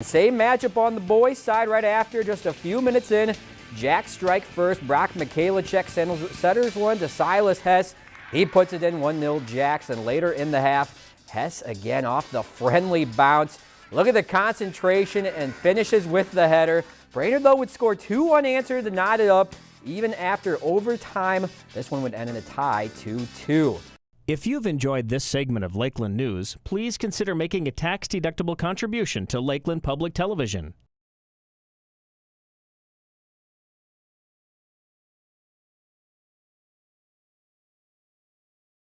Same matchup on the boys side right after, just a few minutes in. Jack strike first. Brock Mikhailicek setters one to Silas Hess. He puts it in 1-0 Jacks, and later in the half, Hess again off the friendly bounce. Look at the concentration and finishes with the header. Brainerd, though, would score two unanswered to knot it up. Even after overtime, this one would end in a tie 2-2. If you've enjoyed this segment of Lakeland News, please consider making a tax-deductible contribution to Lakeland Public Television.